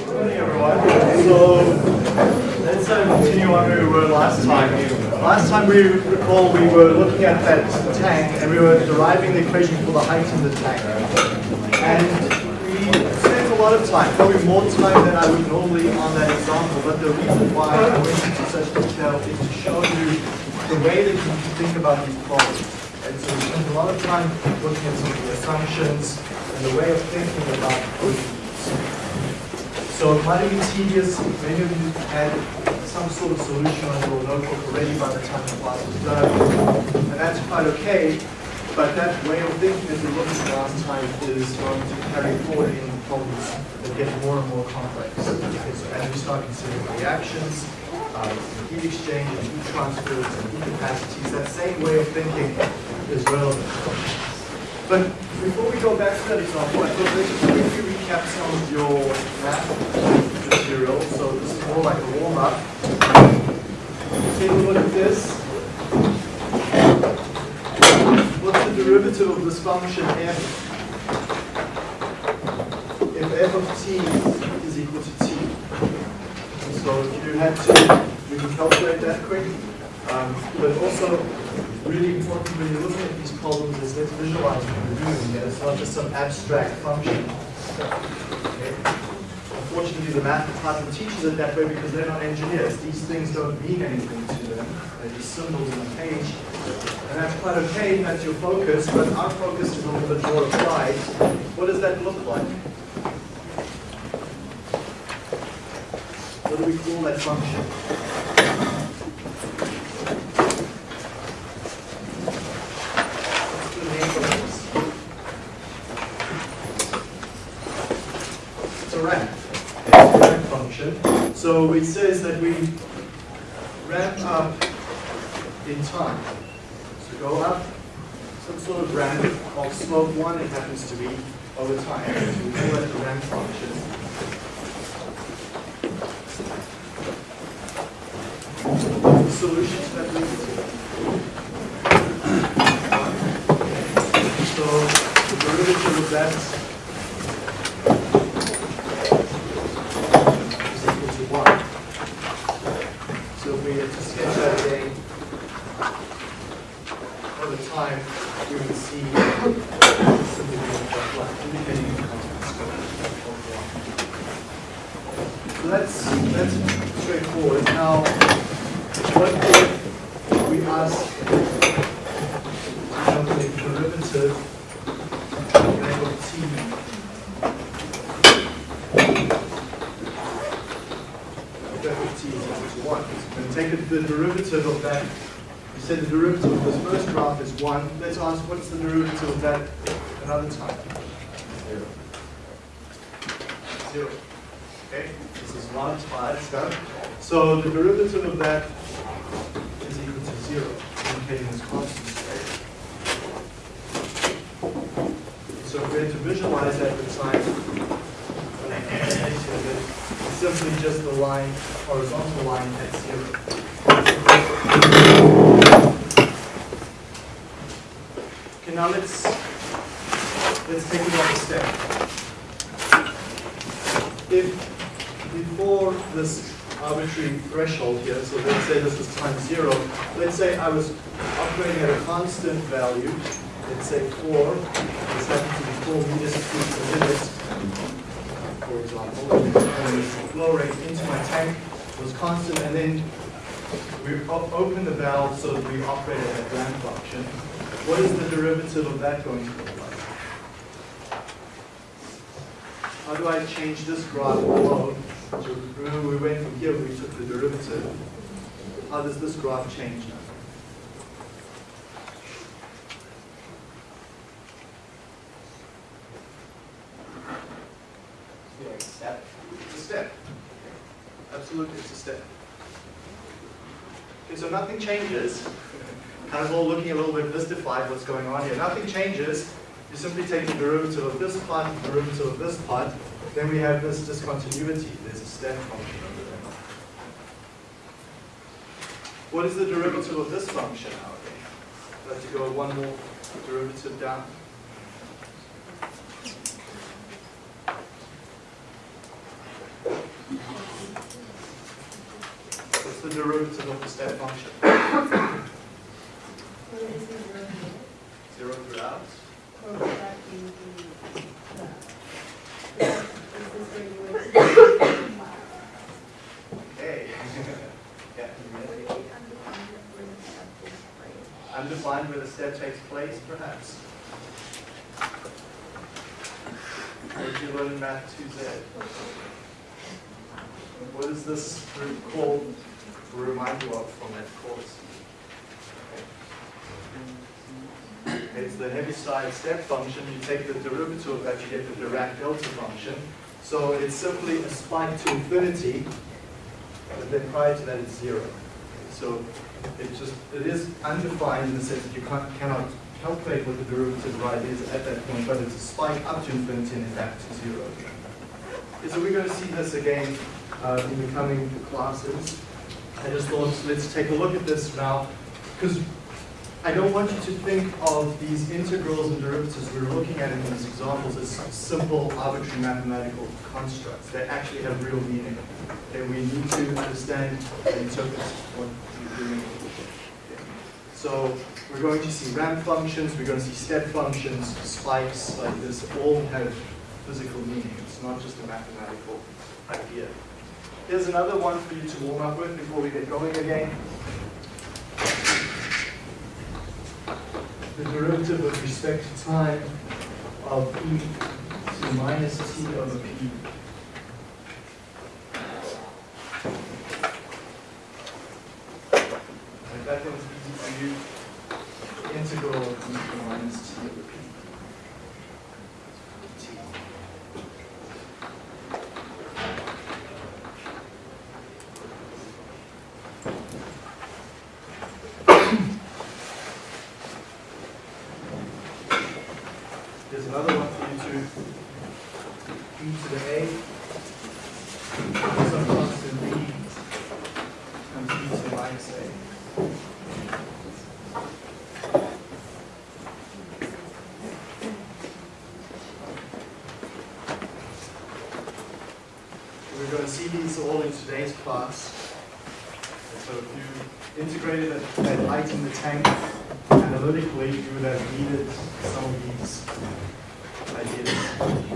morning, everyone. So let's continue on where we were last time. Last time we recall we were looking at that tank and we were deriving the equation for the height of the tank. And we spent a lot of time, probably more time than I would normally on that example, but the reason why I went into such detail is to show you the way that you think about these problems. And so we spent a lot of time looking at some of the assumptions and the way of thinking about so it might be tedious. Many of you had some sort of solution on your notebook already by the time the class was done. And that's quite okay. But that way of thinking as we looked at last time is going to carry forward in problems that get more and more complex. As we start considering reactions, uh, heat exchange, heat transfers, and heat capacities, that same way of thinking is relevant. But before we go back to that example, I thought let's just quickly recap some of your math material. So this is more like a warm-up. Take a look at this. What's the derivative of this function f? If f of t is equal to t. So if you had to, we can calculate that quick. Um, but also, really important when you're looking at these problems is let's visualize what we're doing here. It's not just some abstract function. Okay. Unfortunately, the math department teaches it that way because they're not engineers. These things don't mean anything to them. They're just symbols on a page. And that's quite okay, that's your focus, but our focus is a little bit more applied. What does that look like? What do we call that function? What's the name of this? It's a ramp. It's a ramp function. So it says that we ramp up in time. So go up some sort of ramp of slope one, it happens to be over time. So we call that the ramp function. The solution to that derivative. So the derivative of that is equal to one. So if we had to sketch that again, over time, we would see something like that, indicating the context of one. So that's, that's straightforward. Now, what if we ask to calculate the derivative of f of t f of t is equal to 1. And take it- the derivative that, you said the derivative of this first graph is 1. Let's ask what's the derivative of that another time? Zero. Zero. Okay, this is 1, 5, done. So the derivative of that is equal to 0, indicating this constant state. So if we had to visualize that with time, it's simply just the line, horizontal line at zero. Okay, now let's let's take another step. If before this arbitrary threshold here, so let's say this was time zero, let's say I was operating at a constant value, let's say four, this happens to be four meters per minute, for example, and the flow rate into my tank was constant, and then we op- open the valve so that we operate at that ramp function. What is the derivative of that going to look like? How do I change this graph below? So remember we went from here, we took the derivative. How does this graph change now? Step. It's a step. Absolutely, it's a step. Okay, so nothing changes. Kind of all looking a little bit mystified what's going on here. Nothing changes. You simply take the derivative of this part, the derivative of this part, then we have this discontinuity. There's a step function over there. What is the derivative of this function now to go one more derivative down. Derivative of the step function? Zero throughout. Undefined where the step takes place, perhaps. Did you learn Math 2Z? What is this group called, remind you of from that course? It's the Heaviside step function. You take the derivative of that, you get the Dirac delta function. So it's simply a spike to infinity, but then prior to that it's zero. So it just, it is undefined in the sense that you cannot calculate what the derivative right is at that point, but it's a spike up to infinity and then back to zero. So we're going to see this again uh, in the coming classes. I just thought, let's take a look at this now, because I don't want you to think of these integrals and derivatives we're looking at in these examples as simple arbitrary mathematical constructs. They actually have real meaning. And we need to understand and interpret what we're doing. So we're going to see ramp functions, we're going to see step functions, spikes like this, all have physical meaning. It's not just a mathematical idea. Here's another one for you to warm up with before we get going again. the derivative with respect to time of e to minus t over p. If that one's easy for you, the integral of e to minus t over p. T. There's another one for you to e to the a. Some constant b times e to the minus a. We're going to see these all in today's class. And so if you integrated that, that height in the tank analytically, you would have needed some of these ideas.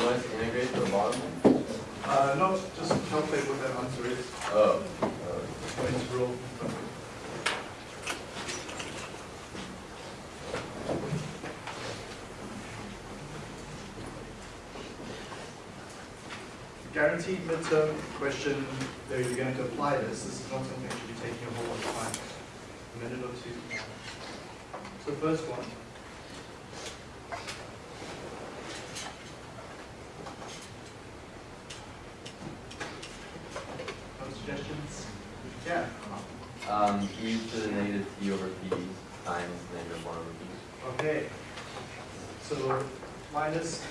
Do I integrate the bottom? Uh, no, just calculate what that answer is. Oh. Points rule. Guaranteed midterm question, there you're going to apply this. This is not something that should be taking a whole lot of time. A minute or two. So first one. No suggestions? Yeah. Um, e to the negative t over p times negative one over p. Okay. So minus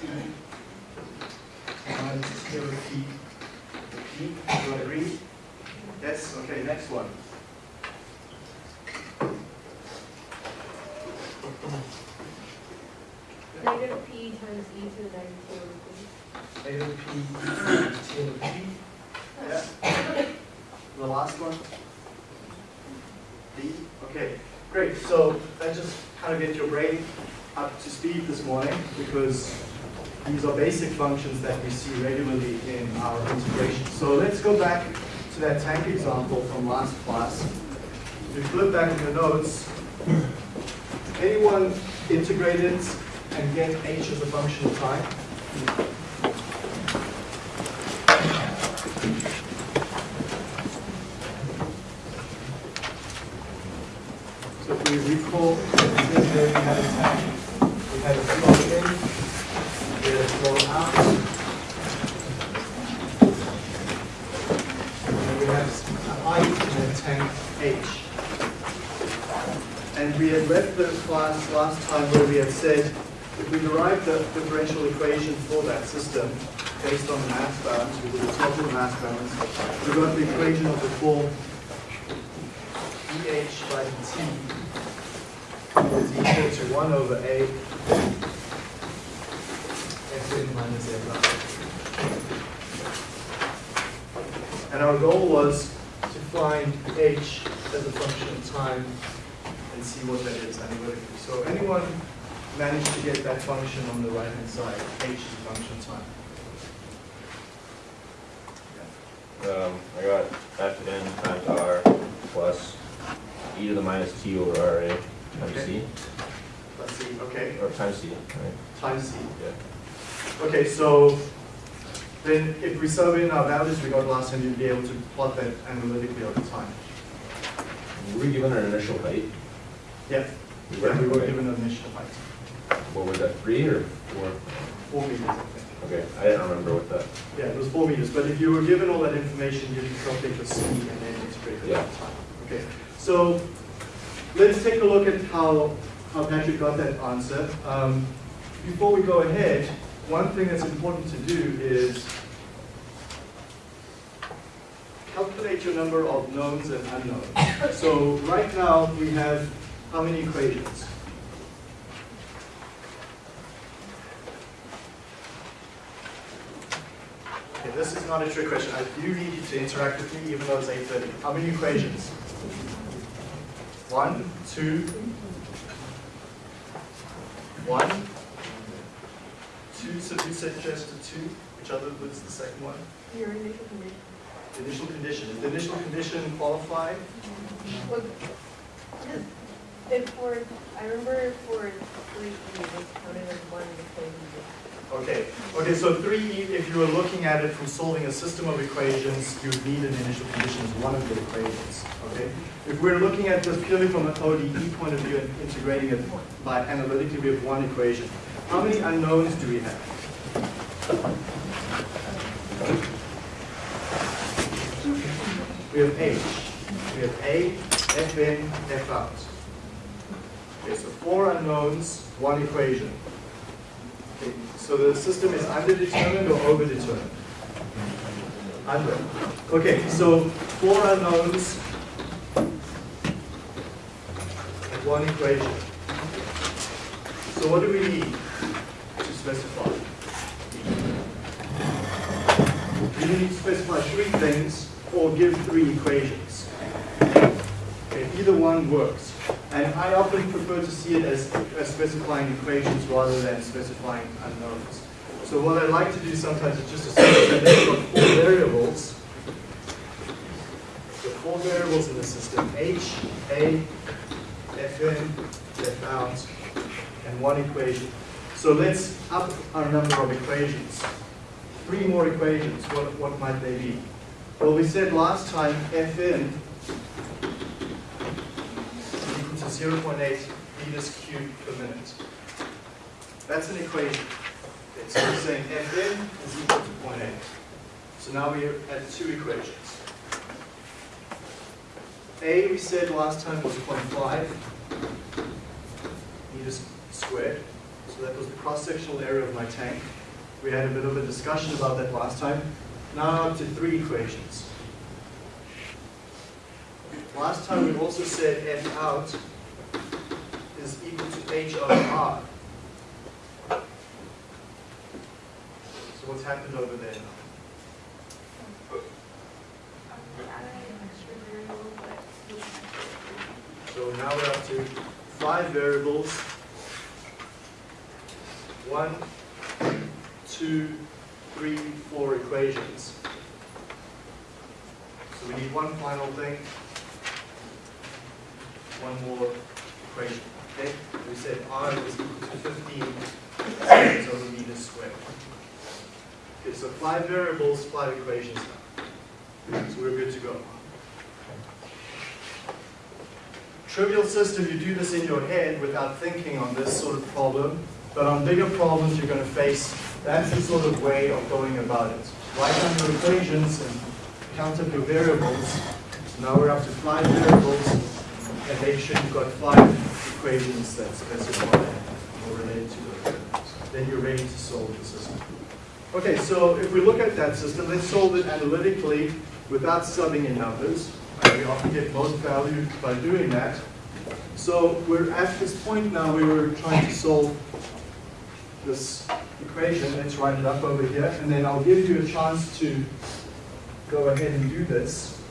E minus zero P. P, do you agree? Yes, okay, next one. Negative p times e to the negative two p. Negative P. Yeah. The last one? D, okay, great. So that just kind of get your brain up to speed this morning because these are basic functions that we see regularly in our integration. So let's go back to that tank example from last class. If you flip back in the notes, anyone integrate it and get h as a function of time? So if we recall, this is where we had a tank, we had a flow in, we had a flow out, we had left the class last time where we had said, if we derive the differential equation for that system based on the mass balance, we did the total mass balance, we got the equation of the form dH by dt is equal to 1 over A Fn minus F And our goal was to find h as a function of time and see what that is. Analytically. So anyone managed to get that function on the right-hand side, h is a function time? Um, I got f n times r plus e to the minus t over ra times c, Let's see, okay, or times c, right? times c. Yeah. Okay, so then if we sub in our values we got last time, you'd be able to plot that analytically over time. Were we given an initial height? Yeah, yeah, we were given an initial height, What was that, three or four? four meters, Okay, I didn't remember what that, Yeah, it was four meters, but if you were given all that information, you could calculate the speed and then integrate it Yeah. time. Okay, so let's take a look at how, how Patrick got that answer. Um, before we go ahead, one thing that's important to do is calculate your number of knowns and unknowns. So right now, we have how many equations? Okay, this is not a trick question. I do need you to interact with me even though it's 8.30. How many equations? One, two, one, two, so you said just a two, which other was the second one? Your initial condition. The initial condition. Is the initial condition qualified? Well, for, I remember for three, E, it was counted as one because Okay, okay, so three, if you were looking at it from solving a system of equations, you need an initial condition as one of the equations, okay? If we're looking at this purely from an ODE point of view and integrating it by analytically, we have one equation. How many unknowns do we have? We have H, we have A, F in, F out. Okay, so four unknowns, one equation. Okay, So the system is underdetermined or overdetermined? Under. Okay, so four unknowns and one equation. So what do we need to specify? We need to specify three things or give three equations. Okay, either one works. And I often prefer to see it as, as specifying equations rather than specifying unknowns. So what I like to do sometimes is just assume that they've got four variables. The four variables in the system, H, A, Fn, F out, and one equation. So let's up our number of equations. Three more equations, what, what might they be? Well, we said last time F in is equal to 0.8 meters cubed per minute. That's an equation. We're saying F in is equal to 0.8. So now we have two equations. A, we said last time was 0.5 meters squared. So that was the cross-sectional area of my tank. We had a bit of a discussion about that last time. Now up to three equations. Last time we also said F out is equal to H over R. So what's happened over there now? So now we're up to five variables. One, two, three, four equations. So we need one final thing. One more equation, okay? We said R is equal to 15 seconds over meters squared. Okay, so five variables, five equations now. So we're good to go. Trivial system, you do this in your head without thinking on this sort of problem, but on bigger problems you're going to face, that's the sort of way of going about it. Write down your equations and count up your variables. Now we're up to five variables, and sure you've got five equations that specify or relate to variables. Then you're ready to solve the system. Okay, so if we look at that system, let's solve it analytically without subbing in numbers. We often get most value by doing that. So we're at this point now where we're trying to solve this equation. Let's write it up over here, and then I'll give you a chance to go ahead and do this.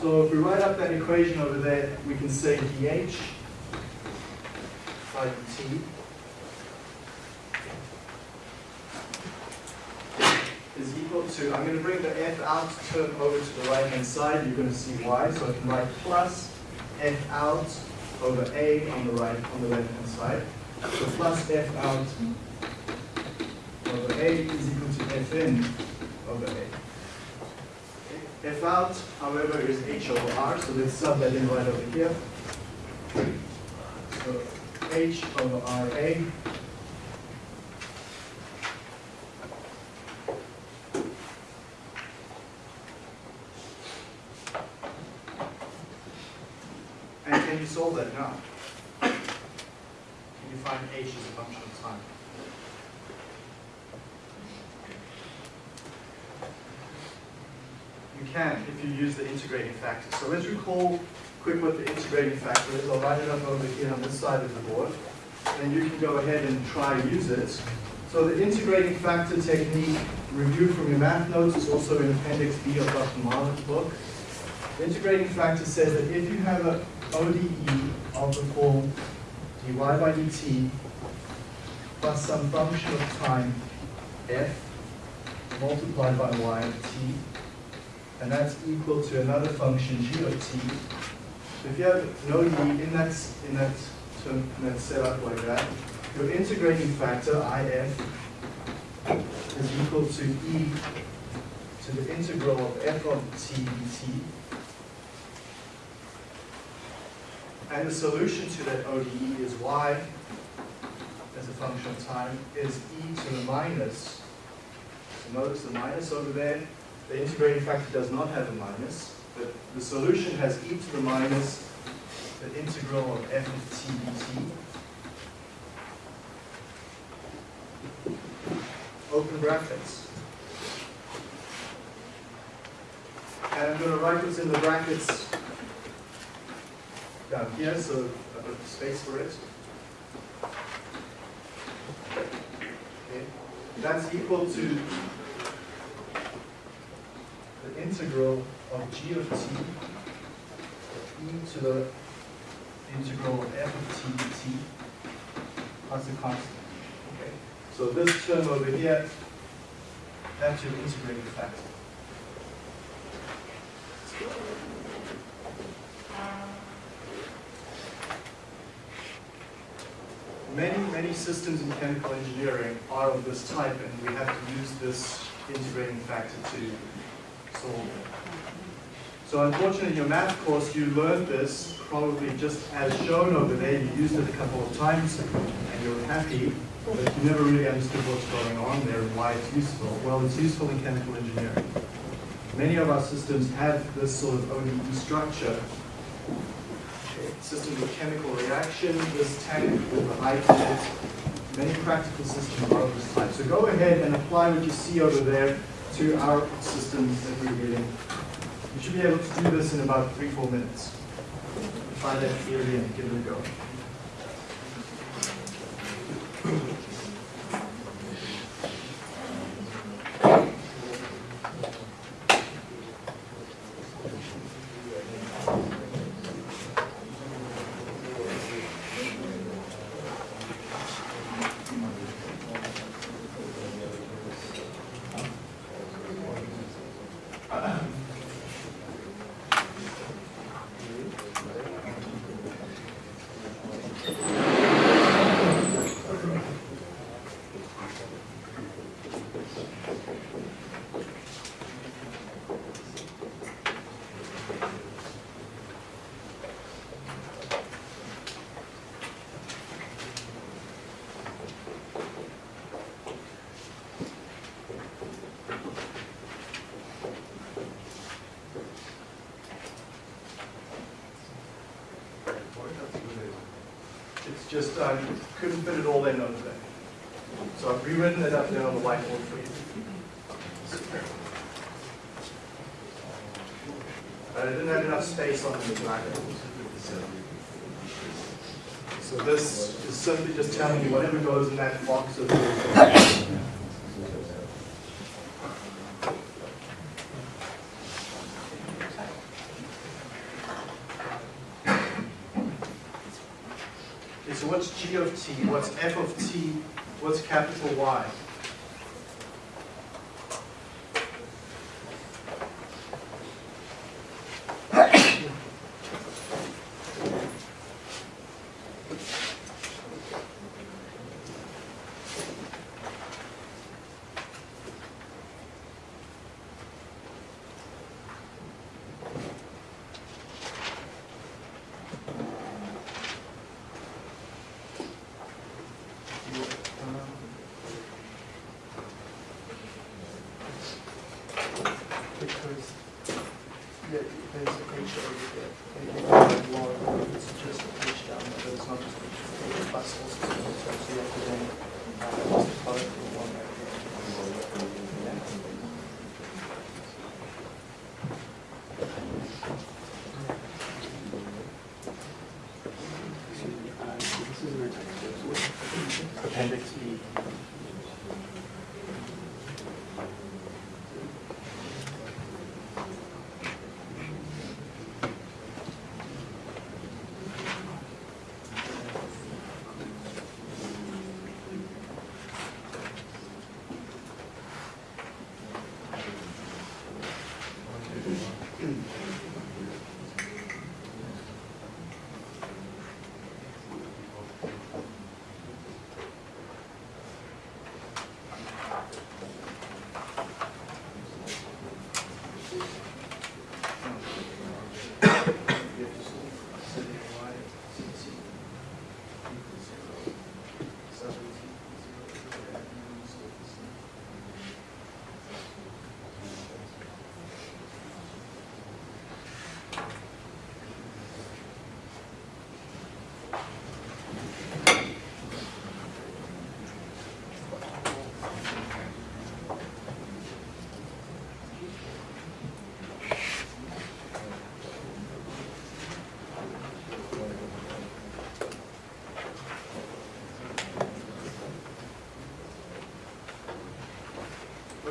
So if we write up that equation over there, we can say dH by dt is equal to, I'm going to bring the f out term over to the right hand side, you're going to see why, so I can write plus f out over a on the right, on the left hand side. So plus f out over a is equal to f in over a. F out, however, is h over r, so let's sub that in right over here. So h over ra And can you solve that now? Can you find h as a function of time? Can if you use the integrating factor. So let's recall quick what the integrating factor is. I'll write it up over here on this side of the board. Then you can go ahead and try use it. So the integrating factor technique reviewed from your math notes is also in Appendix B of Dr. Marlin's book. The integrating factor says that if you have a ODE of the form dy by dt plus some function of time f multiplied by y of t, and that's equal to another function g of t. If you have no e in that, in that term, in that setup like that, your integrating factor, if, is equal to e to the integral of f of t dt. And the solution to that ODE is y as a function of time is e to the minus. So notice the minus over there. The integrating factor does not have a minus, but the solution has e to the minus the integral of f of t dt. Open brackets. And I'm going to write this in the brackets down here, so I put space for it. Okay. That's equal to the integral of g of t e to the integral of f of t dt plus a constant. Okay. So this term over here, that's your integrating factor. Many, many systems in chemical engineering are of this type, and we have to use this integrating factor to So unfortunately, in your math course, you learned this probably just as shown over there. You used it a couple of times, and you're happy, but you never really understood what's going on there and why it's useful. Well, it's useful in chemical engineering. Many of our systems have this sort of ODE structure system of chemical reaction, this tank with the it. Many practical systems are of this type. So go ahead and apply what you see over there to our systems that we're getting. You should be able to do this in about three, four minutes. Try that theory and give it a go. It's just, uh, I couldn't fit it all in over there. So I've rewritten it up there on the whiteboard for you. But I didn't have enough space on the blackboard. So this is simply just telling you whatever goes in that box of. Okay, so what's G of what's f of t, what's capital Y? Because, yeah, there's a page over there, and you have one, it's just a page down, but it's not just a page, plus also, so so you have to then, uh, just color for one right there. Appendix E.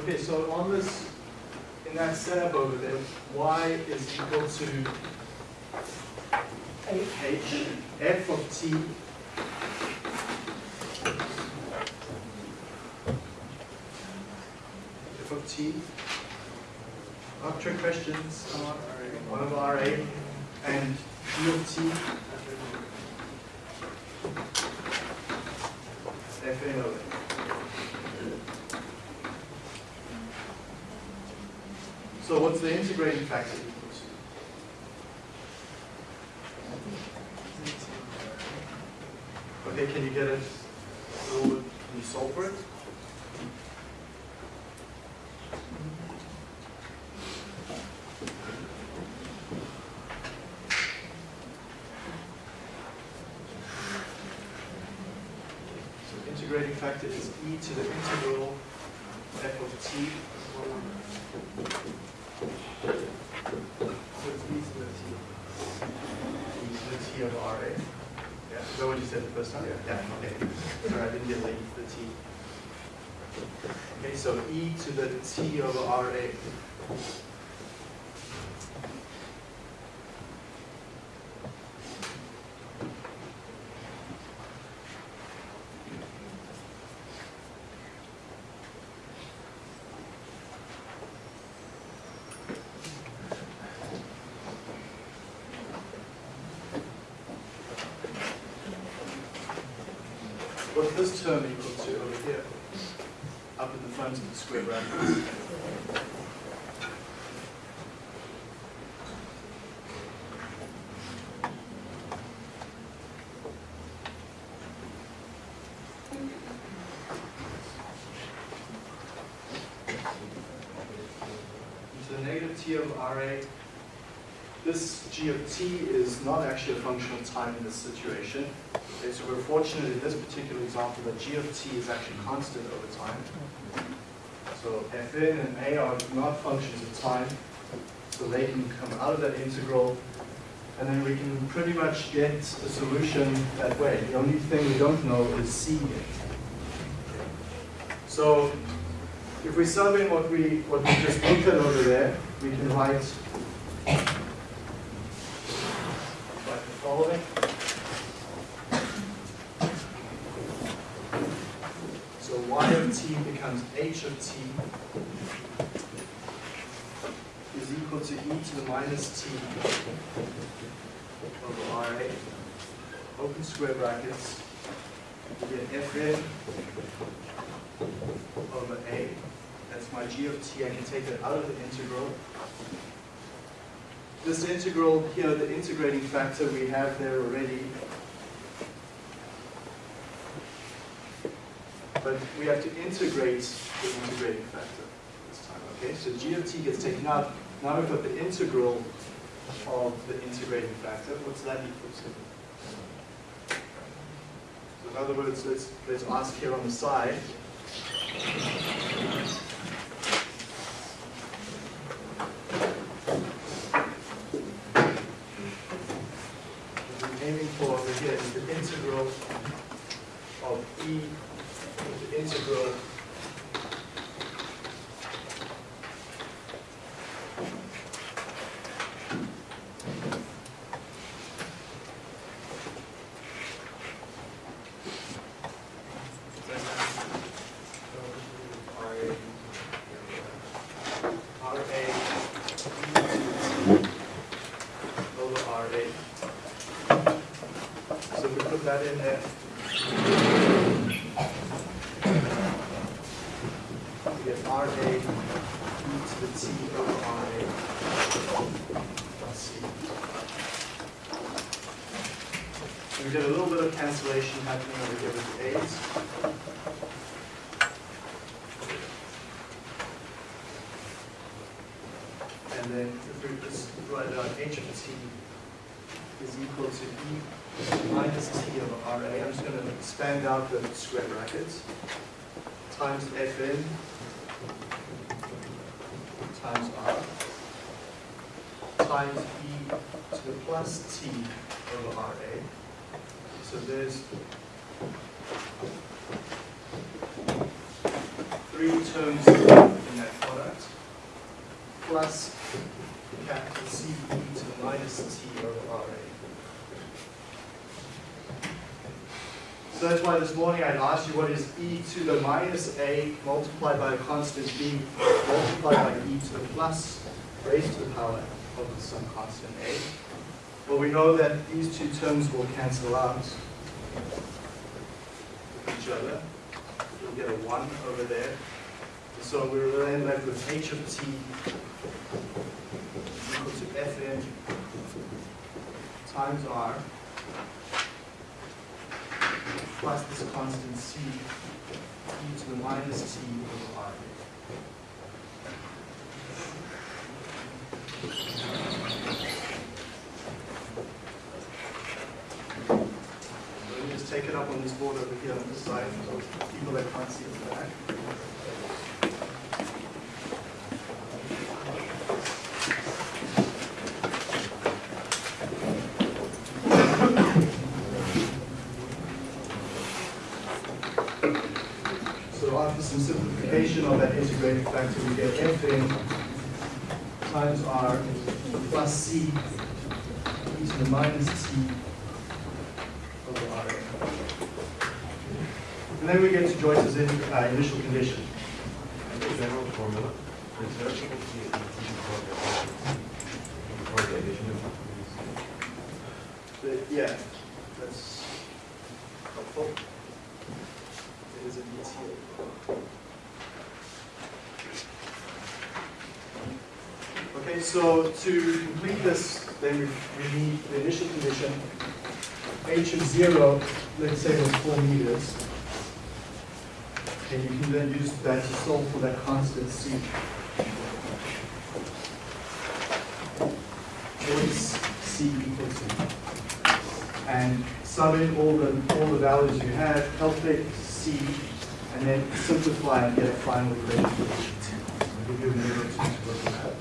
Okay, so on this, in that setup over there, y is equal to h, f of t f of t. Up trick questions, one of RA, and g of t. Fn of it. So what's the integrating factor? Okay, can you get it, can you solve for it? So integrating factor is e to the integral f of t. So it's e to the t. e to the t of RA. Yeah, is that what you said the first time? Yeah, okay. Sorry, I didn't get the e to the t. Okay, so e to the t over RA. What's this term equal to over here? Up in the front of the square bracket. To the negative t of RA, this g of t is not actually a function of time in this situation. Okay, so we're fortunate in this particular example that g of t is actually constant over time. So fn and a are not functions of time, so they can come out of that integral, and then we can pretty much get a solution that way. The only thing we don't know is c yet. So if we sum in what we what we just looked at over there, we can write like the following. So y of t becomes h of t is equal to e to the minus t over Ra, open square brackets, we get Fn over A. That's my g of t, I can take that out of the integral. This integral here, the integrating factor we have there already. But we have to integrate the integrating factor this time, okay? So g of t gets taken out. Now we've got the integral of the integrating factor. What's that equal to? So in other words, let's, let's ask here on the side. What we're aiming for over here is the integral of e, the integral RA over RA. So we put that in there. We get RA e to the T over RA plus C. So we get a little bit of cancellation happening over here with the A's. And then if we just write out h of t is equal to e minus t over Ra. I'm just going to expand out the square brackets times Fn times R times e to the plus t over Ra. So there's three terms in that product plus capital C e to the minus t over Ra. So that's why this morning I asked you what is e to the minus a multiplied by a constant b multiplied by e to the plus raised to the power of some constant a. Well, we know that these two terms will cancel out each other. You'll get a 1 over there. So we're then left with h of t equal to fn times r plus this constant c e to the minus t over r. Let take it up on this board over here on this side for people that can't see the back. So after some simplification of that integrating factor, we get Fn times R plus C e to the minus T over Ra. And then we get to Joyce's in, uh, initial condition. general formula, yeah, that's helpful. It is. Okay, so to complete this, then we, we need the initial condition. H of zero, let's say was four meters. And you can then use that to solve for that constant C. Is C equal to? And C sum in all the, all the values you have, calculate C, and then simplify and get a final equation for each of T. I'll give you a minute or two to work on that.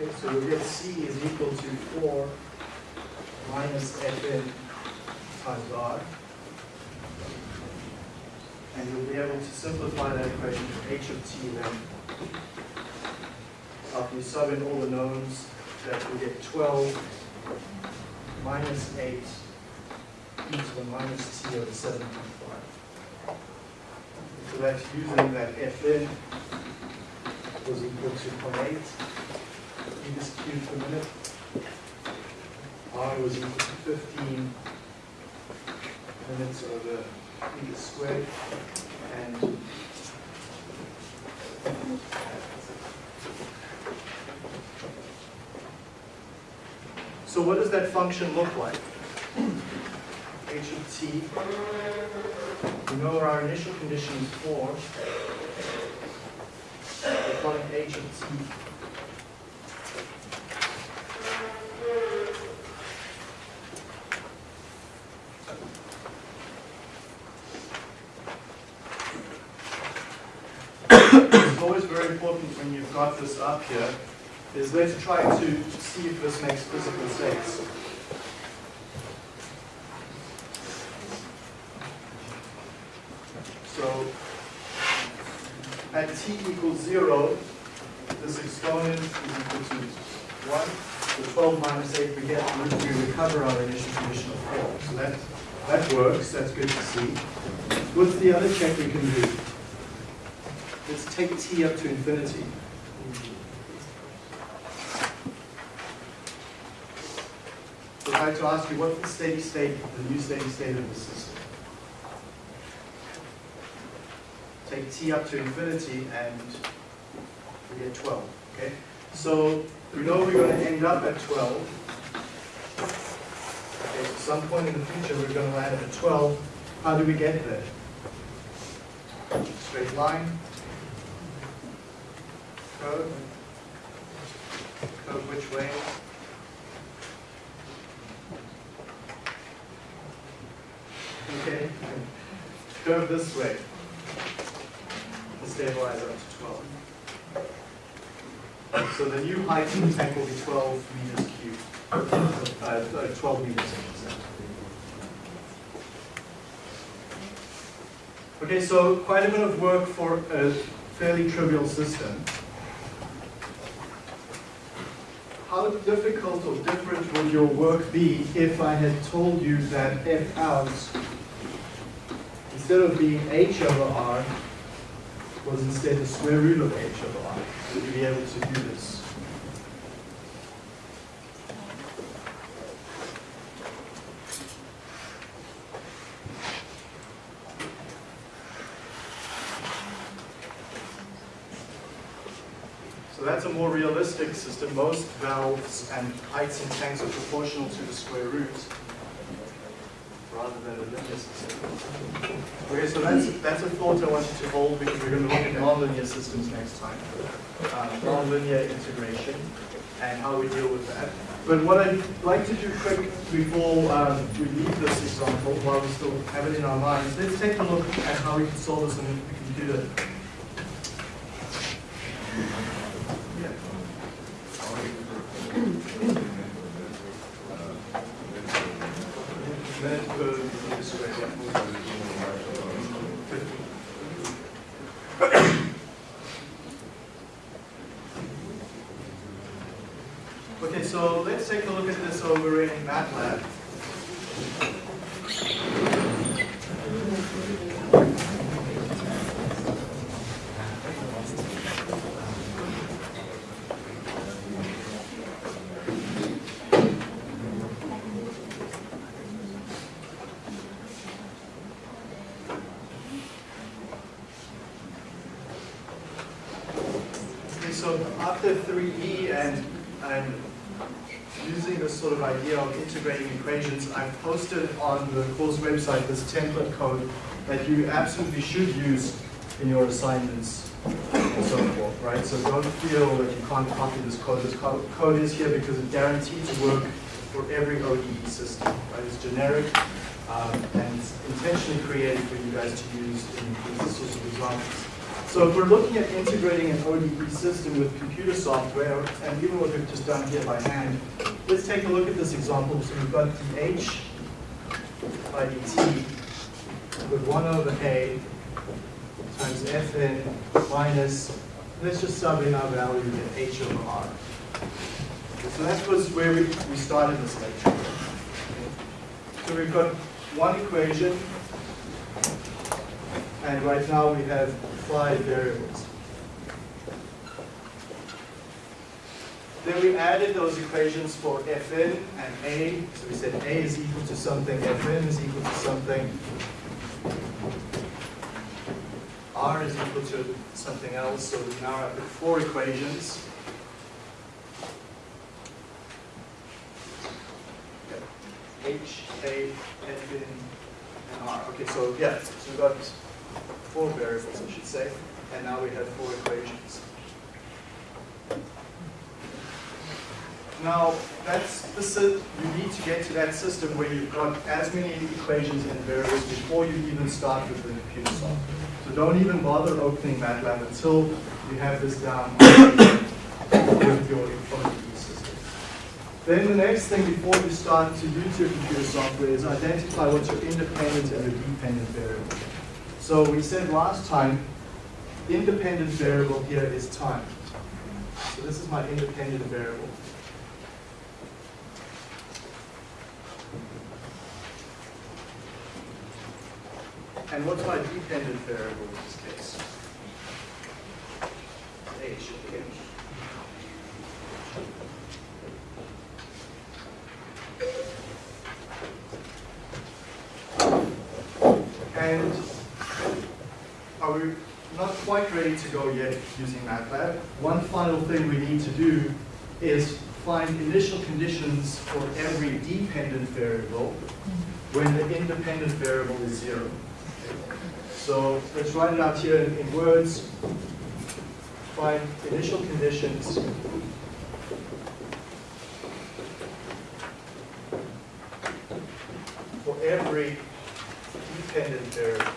Okay, so we get C is equal to four minus Fn And you'll be able to simplify that equation to H of T then. After you sub in all the knowns, that you get twelve minus eight e to the minus T over seven point five. So that's using that Fn was equal to 0.8 meters cubed per minute. R was equal to 15 minutes squared. And so what does that function look like? H of t. We know our initial condition is 4. We're calling H of t It's always very when you've got this up here, is let's try to see if this makes physical sense. So, at t equals zero, this exponent is equal to one. The twelve minus eight, we get, we recover our initial condition of four. So that, that works, that's good to see. What's the other check we can do? Let's take t up to infinity. So if I had to ask you, what's the steady state, the new steady state of the system? Take t up to infinity and we get 12, okay? So we know we're going to end up at 12. Okay, so some point in the future we're going to land at 12. How do we get there? Straight line, curve, curve which way? Okay, curve this way. Stabilize up to 12. So the new height of the tank will be 12 meters cubed, uh, uh, 12 meters in Okay, so quite a bit of work for a fairly trivial system. How difficult or different would your work be if I had told you that f out, instead of being h over r, was instead the square root of h over r? Would you be able to do this? So that's a more realistic system. Most valves and heights in tanks are proportional to the square root rather than a linear system. Okay, so that's, that's a thought I want you to hold because we're going to look at nonlinear systems next time. Uh, nonlinear integration and how we deal with that. But what I'd like to do quick before um, we leave this example, while we still have it in our minds, let's take a look at how we can solve this on the computer. Yeah. Minute per meter squared, yeah. Okay, so let's take a look at this over in MATLAB. so after 3E and, and using this sort of idea of integrating equations, I've posted on the website this template code that you absolutely should use in your assignments and so forth, right? So don't feel that you can't copy this code. This code is here because it's guaranteed to work for every ODE system, right? It's generic um, and intentionally created for you guys to use in these sorts of examples. So if we're looking at integrating an ODE system with computer software, and even what we've just done here by hand, let's take a look at this example. So we've got the h by dt with 1 over a times fn minus, let's just sub in our value, get h over r. So that was where we, we started this lecture. So we've got one equation, and right now we have five variables. Then we added those equations for fn and a. So we said a is equal to something, fn is equal to something, r is equal to something else. So we now have four equations. H, A, Fn, and R. Okay, so yeah, so we've got four variables, I should say, and now we have four equations. Now, that's the, you need to get to that system where you've got as many equations and variables before you even start with the computer software. So don't even bother opening MATLAB until you have this down with your ODE system. Then the next thing before you start to use your computer software is identify what your independent and your dependent variable. So we said last time, independent variable here is time. So this is my independent variable. And what's my dependent variable in this case? H, okay. And are we not quite ready to go yet using MATLAB? One final thing we need to do is find initial conditions for every dependent variable when the independent variable is zero. So let's write it out here in, words. Find initial conditions for every dependent variable.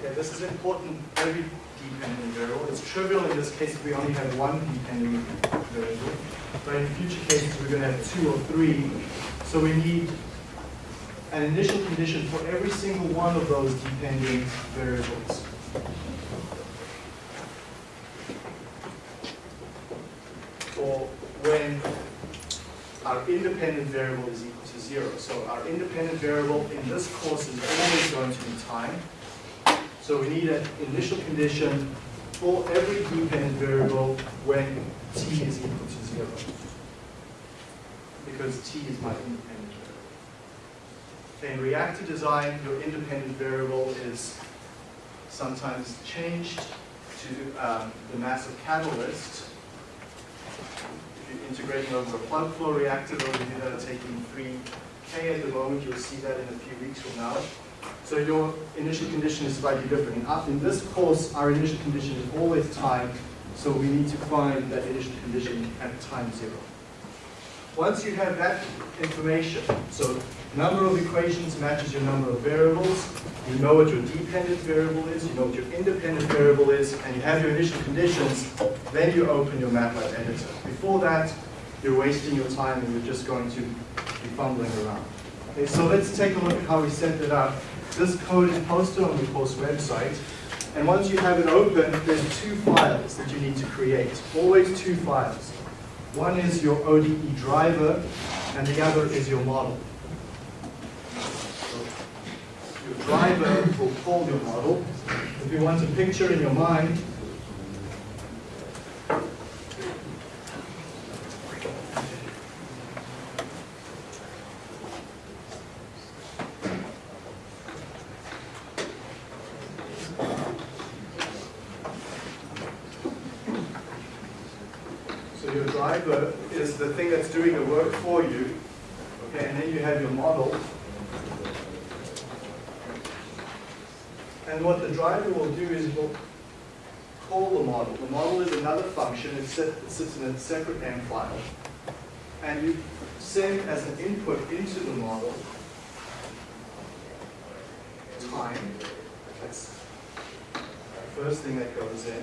Okay, this is important, every dependent variable. It's trivial in this case if we only have one dependent variable. But in future cases, we're going to have two or three. So we need an initial condition for every single one of those dependent variables. For when our independent variable is equal to zero. So our independent variable in this course is always going to be time. So we need an initial condition for every dependent variable when t is equal to zero. Because t is my independent. In reactor design, your independent variable is sometimes changed to um, the mass of catalyst. If you're integrating over a plug flow reactor, those of you that are taking 3K at the moment, you'll see that in a few weeks from now. So your initial condition is slightly different. In, in this course, our initial condition is always time, so we need to find that initial condition at time zero. Once you have that information, so number of equations matches your number of variables, you know what your dependent variable is, you know what your independent variable is, and you have your initial conditions, then you open your MATLAB editor. Before that, you're wasting your time and you're just going to be fumbling around. Okay, so let's take a look at how we set it up. This code is posted on the course website, and once you have it open, there's two files that you need to create. Always two files. One is your ODE driver, and the other is your model driver will call your model, if you want a picture in your mind. So your driver is the thing that's doing the work for you, okay, and then you have your model, And what the driver will do is will call the model. The model is another function. It it sits in a separate M file. And you send as an input into the model time. That's the first thing that goes in.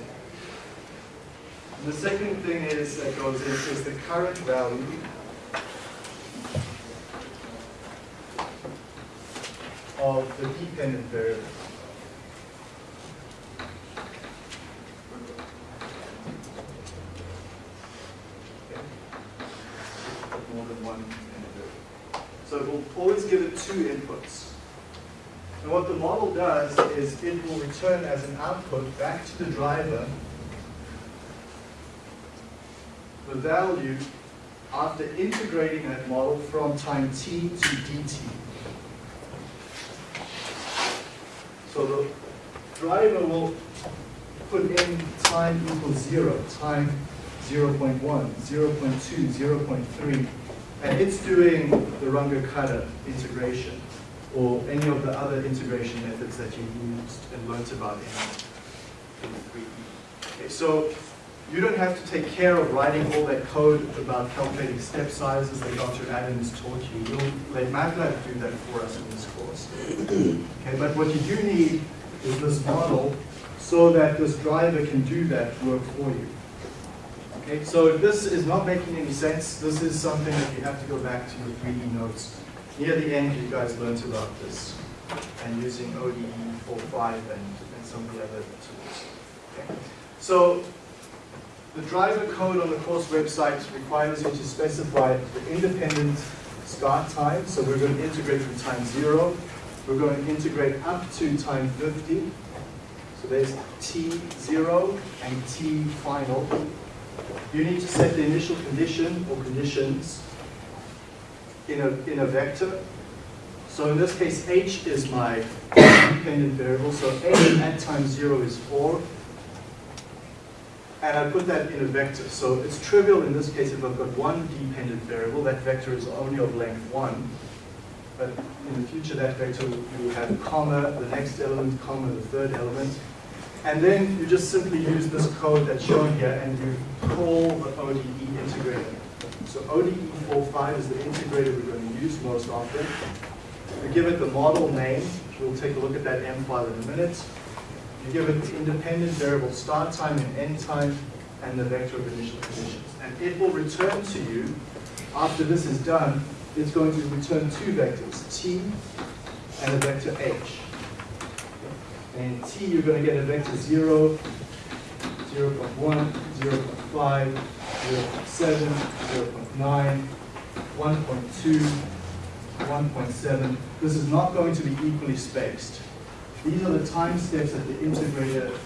And the second thing is that goes in is the current value of the dependent variable. Okay. More than one dependent variable. So it will always give it two inputs. And what the model does is it will return as an output back to the driver the value after integrating that model from time t to dt. So the driver will put in time equals zero, time 0.1, 0.2, 0.3, and it's doing the Runge-Kutta integration or any of the other integration methods that you used and learnt about in, in 3E. Okay, so you don't have to take care of writing all that code about calculating step sizes that Dr. Adams taught you. You'll let MATLAB do that for us in this course. Okay, but what you do need is this model so that this driver can do that work for you. Okay, so if this is not making any sense, this is something that you have to go back to your 3E notes. Near the end, you guys learned about this and using ODE 45 and, and some of the other tools. Okay. So the driver code on the course website requires you to specify the independent start time. So we're going to integrate from time zero. We're going to integrate up to time 50. So there's T0 and T final. You need to set the initial condition or conditions in a, in a vector. So in this case, h is my dependent variable. So h at time zero is 4 and I put that in a vector. So it's trivial in this case if I've got one dependent variable, that vector is only of length 1. But in the future, that vector will have comma, the next element, comma, the third element. And then you just simply use this code that's shown here and you call the ODE integrator. So ODE 45 is the integrator we're going to use most often. We give it the model name. We'll take a look at that M file in a minute. You give it the independent variable start time and end time and the vector of initial conditions. And it will return to you, after this is done, it's going to return two vectors, t and a vector h. And t, you're going to get a vector 0, 0 0.1, 0 0.5, 0 0.7, 0.9, 1.2, 1.7. This is not going to be equally spaced. These are the time steps that the integrator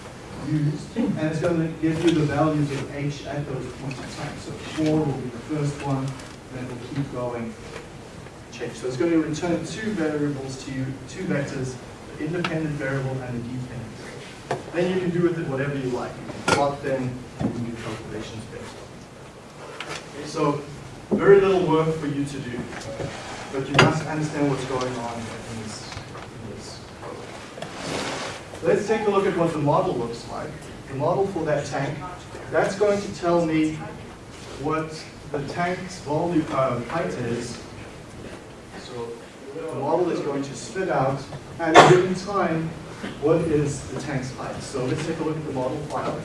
used, and it's going to give you the values of h at those points in time. So 4 will be the first one, and it will keep going, change. So it's going to return two variables to you, two vectors, the independent variable and the dependent variable. Then you can do with it whatever you like. You can plot them, you can do calculations based so very little work for you to do, but you must understand what's going on in this, in this. Let's take a look at what the model looks like. The model for that tank, that's going to tell me what the tank's volume uh, height is. So the model is going to spit out at a given time what is the tank's height. So let's take a look at the model file.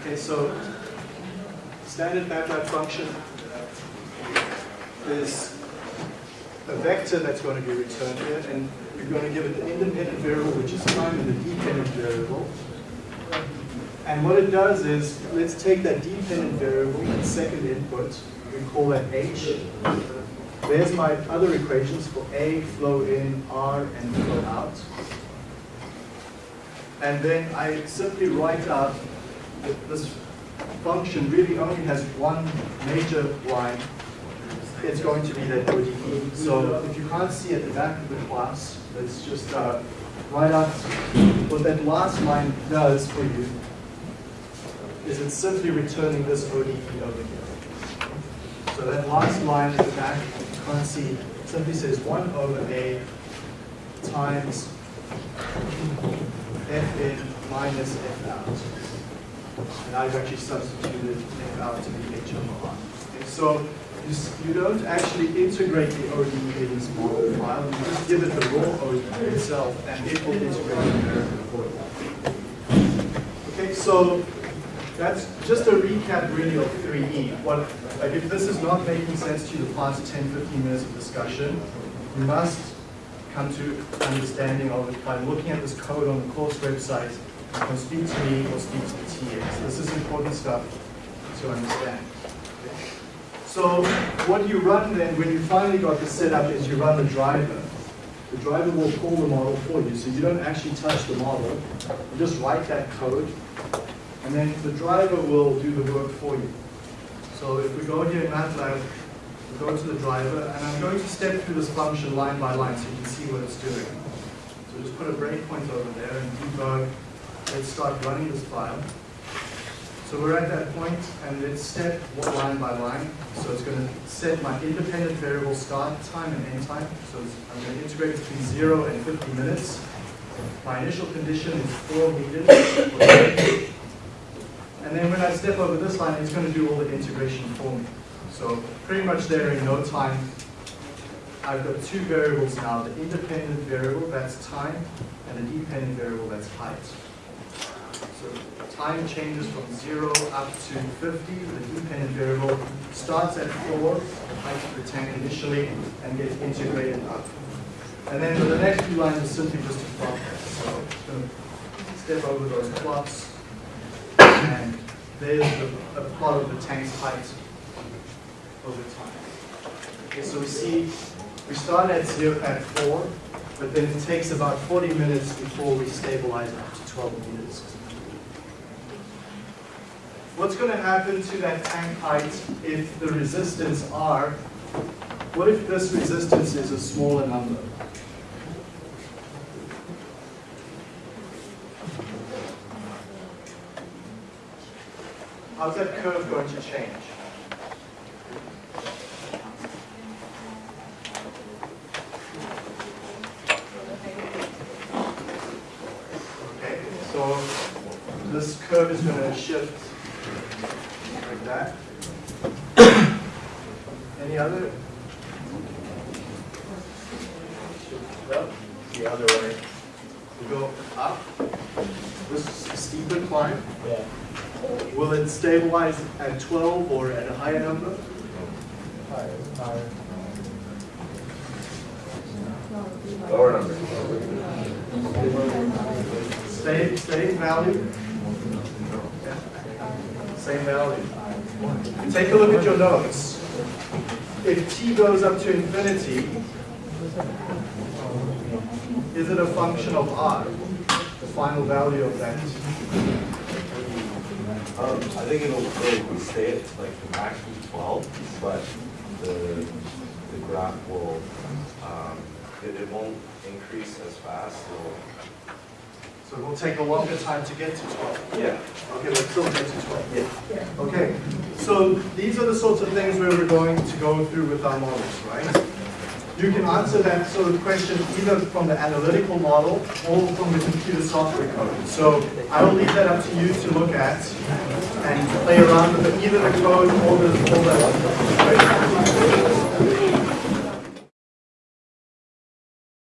Okay, so standard MATLAB function is a vector that's going to be returned here, and you're going to give it the independent variable, which is time, and the dependent variable. And what it does is, let's take that dependent variable, that second input, we call that h. There's my other equations for a, flow in, r, and flow out. And then I simply write out this function really only has one major line, it's going to be that ODE. So if you can't see at the back of the class, let's just uh, write out what that last line does for you is it's simply returning this ODE over here. So that last line at the back, you can't see, simply says 1 over A times F in minus F out. And I've actually substituted F out to be H over R. Okay, so you, you don't actually integrate the ODE in this model file, you just give it the raw ODE itself, and it will integrate the for you. Okay, so that's just a recap really of 3E. What, like if this is not making sense to you the past 10, 15 minutes of discussion, you must come to understanding of it by looking at this code on the course website. You can speak to me or speak to the TAs. This is important stuff to understand. So what you run then, when you finally got this set up, is you run the driver. The driver will pull the model for you, so you don't actually touch the model. You just write that code, and then the driver will do the work for you. So if we go here in MATLAB, we go to the driver, and I'm going to step through this function line by line so you can see what it's doing. So just put a breakpoint over there and debug. Let's start running this file. So we're at that point, and let's step one line by line. So it's going to set my independent variable start time and end time. So I'm going to integrate between 0 and 50 minutes. My initial condition is 4 meters. And then when I step over this line, it's going to do all the integration for me. So pretty much there in no time, I've got two variables now, the independent variable, that's time, and the dependent variable, that's height. So time changes from zero up to 50, the dependent variable starts at four, the height of the tank initially, and gets integrated up. And then the next few lines is simply just a plot. So it's going to step over those plots, and there's the, a plot of the tank's height over time. Okay, so we see, we start at zero, at four, but then it takes about 40 minutes before we stabilize up to 12 meters. What's going to happen to that tank height if the resistance R, what if this resistance is a smaller number? How's that curve going to change? Okay, so this curve is going to shift that. Any other? Well, the other way. We go up. This is a steeper climb. Yeah. Will it stabilize at 12 or at a higher number? Lower number. Same, same value? Same value. Take a look at your notes. If t goes up to infinity, is it a function of r, the final value of that? Um, I think it'll, it'll stay at like the maximum twelve, but the, the graph will, um, it, it won't increase as fast. So it will take a longer time to get to 12. Yeah. Okay, let's still get to 12. Yeah. Okay, so these are the sorts of things where we're going to go through with our models, right? You can answer that sort of question either from the analytical model or from the computer software code. So I will leave that up to you to look at and play around with either the code or the, or the?